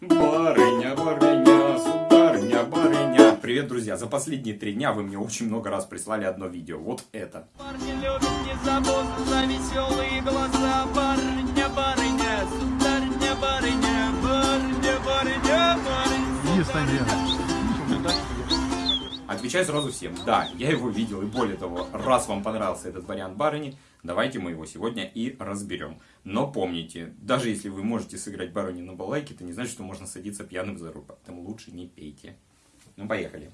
Барыня, барыня, сударыня, барыня. Привет, друзья! За последние три дня вы мне очень много раз прислали одно видео. Вот это. Парни любят не забот за веселые глаза Барыня, барыня, сударыня, барыня Барыня, барыня, барыня надежда. Отвечаю сразу всем. Да, я его видел. И более того, раз вам понравился этот вариант барыни, давайте мы его сегодня и разберем. Но помните, даже если вы можете сыграть барыню на балалайке, это не значит, что можно садиться пьяным за руль. Поэтому лучше не пейте. Ну, поехали.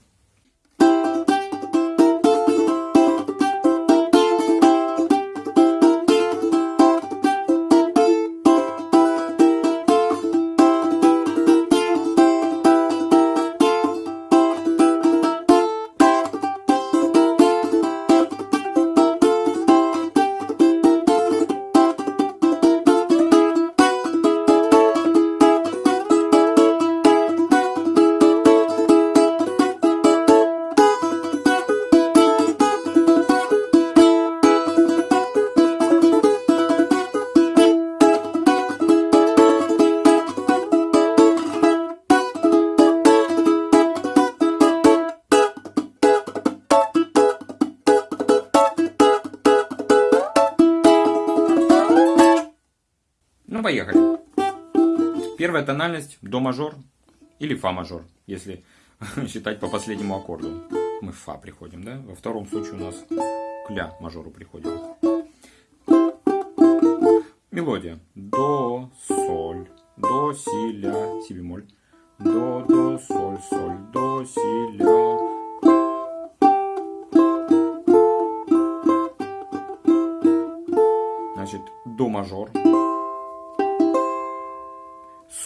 Поехали. Первая тональность до мажор или фа мажор, если считать по последнему аккорду. Мы в фа приходим, да? Во втором случае у нас к ля мажору приходим. Мелодия. До, соль, до, си, ля, си бемоль. До, до, соль, соль, до, си, ля. Значит, до мажор.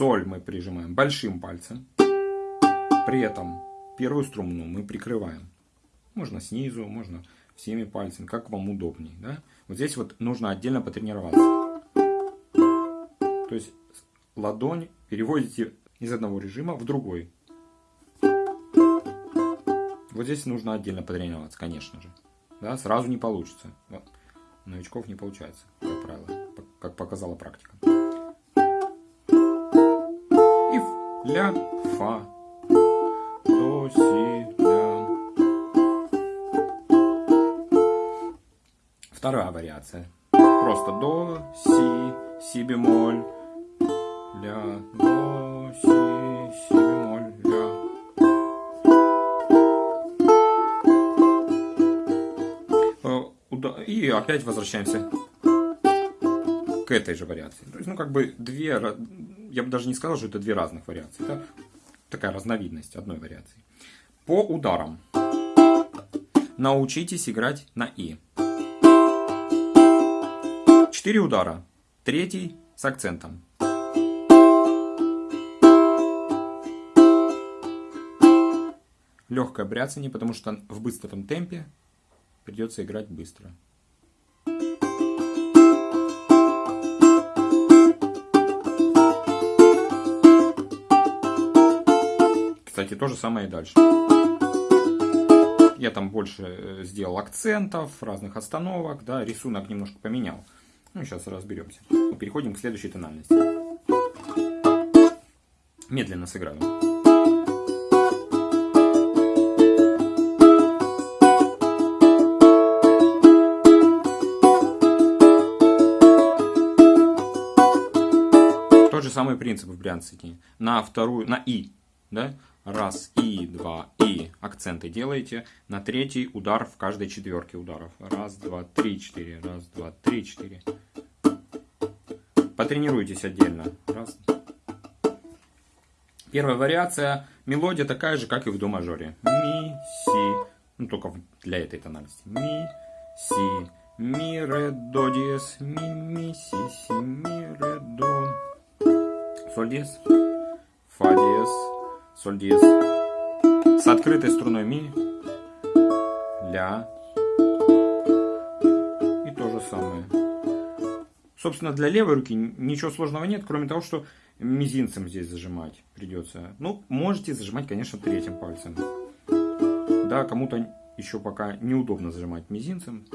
Соль мы прижимаем большим пальцем. При этом первую струну мы прикрываем. Можно снизу, можно всеми пальцами, как вам удобнее. Да? Вот здесь вот нужно отдельно потренироваться. То есть ладонь переводите из одного режима в другой. Вот здесь нужно отдельно потренироваться, конечно же. Да, сразу не получится. Вот. У новичков не получается, как правило, как показала практика. Ля, фа, до, си, ля. Вторая вариация. Просто до, си, си бемоль, ля, до, си, си бемоль, ля. Э, и опять возвращаемся к этой же вариации. То есть, ну, как бы две я бы даже не сказал, что это две разных вариации. Это такая разновидность одной вариации. По ударам. Научитесь играть на И. Четыре удара. Третий с акцентом. Легкое бряцание, потому что в быстром темпе придется играть быстро. Кстати, то же самое и дальше. Я там больше э, сделал акцентов, разных остановок, да, рисунок немножко поменял. Ну, сейчас разберемся. Переходим к следующей тональности. Медленно сыграю. Тот же самый принцип в брянцике. На вторую, на И, да, Раз, и, два, и. Акценты делаете. На третий удар в каждой четверке ударов. Раз, два, три, четыре. Раз, два, три, четыре. Потренируйтесь отдельно. Раз. Первая вариация. Мелодия такая же, как и в до мажоре. Ми, си. Ну, только для этой тональности. Ми, си. Ми, ре, до, диез. Ми, ми, си, си, ми, ре, до. Соль, диез. Фа, диез соль диез. С открытой струной ми, ля. И то же самое. Собственно, для левой руки ничего сложного нет, кроме того, что мизинцем здесь зажимать придется. Ну, можете зажимать, конечно, третьим пальцем. Да, кому-то еще пока неудобно зажимать мизинцем.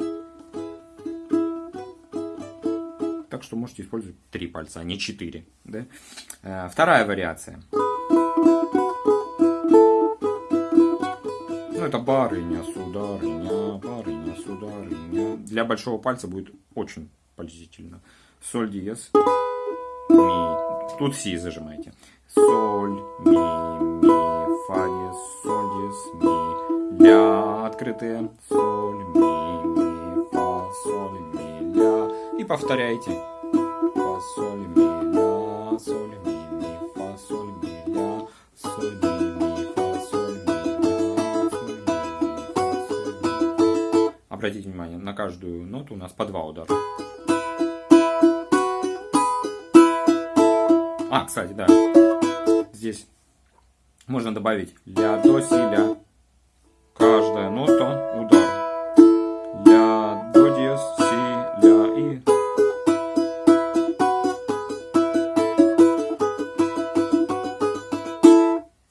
Так что можете использовать три пальца, а не четыре. Да? Э, вторая вариация. Это барыня, сударыня, барыня, сударыня. Для большого пальца будет очень пользительно. Соль диез, ми. Тут си зажимаете. Соль, ми, ми, фа диез, соль диез, ми. Ля открытые. Соль, ми, ми, фа, соль, ми, ля. И повторяйте. Фа, соль, ми, Обратите внимание, на каждую ноту у нас по два удара. А, кстати, да. Здесь можно добавить ля, до, си, ля. Каждая нота удар. Ля, до, диез, си, ля и...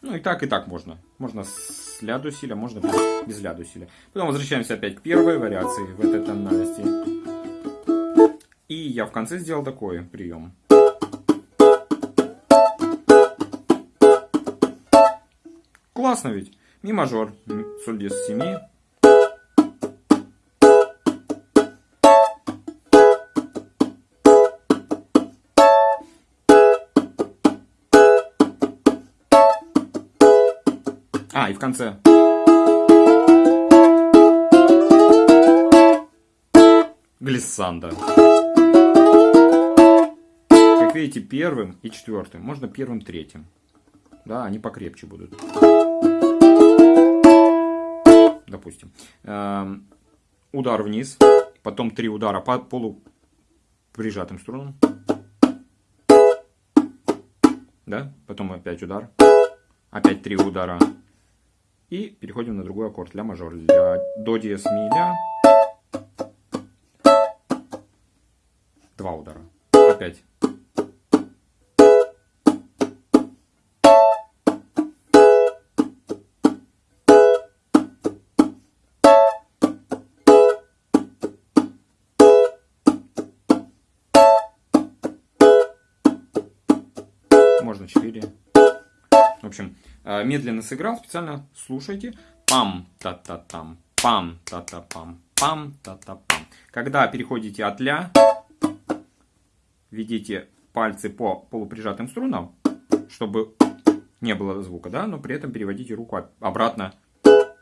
Ну и так, и так можно. Можно с с ля можно без, без. Потом возвращаемся опять к первой вариации в этой тональности. И я в конце сделал такой прием. Классно ведь? Ми мажор, соль диез семи А, и в конце. Глиссанда. Как видите, первым и четвертым. Можно первым, третьим. Да, они покрепче будут. Допустим. Эм, удар вниз. Потом три удара по полу прижатым струнам. Да? Потом опять удар. Опять три удара. И переходим на другой аккорд. Ля мажор. Ля, до диез ми ля. Два удара. Опять. Можно 4. В общем, э, медленно сыграл, специально слушайте. Пам-та-та-там, пам-та-та-пам, пам-та-та-пам. Когда переходите от ля, ведите пальцы по полуприжатым струнам, чтобы не было звука, да, но при этом переводите руку обратно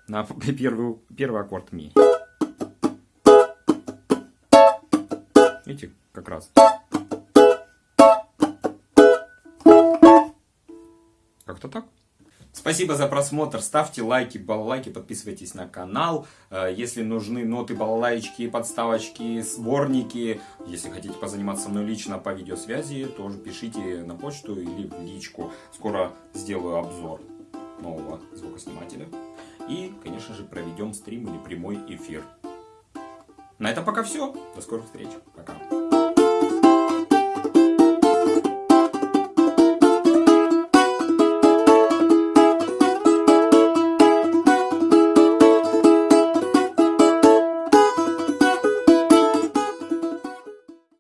на первый, первый аккорд ми. Видите, как раз. Как-то так. Спасибо за просмотр. Ставьте лайки, балалайки, подписывайтесь на канал. Если нужны ноты, балалайки, подставочки, сборники, если хотите позаниматься мной лично по видеосвязи, тоже пишите на почту или в личку. Скоро сделаю обзор нового звукоснимателя. И, конечно же, проведем стрим или прямой эфир. На этом пока все. До скорых встреч. Пока.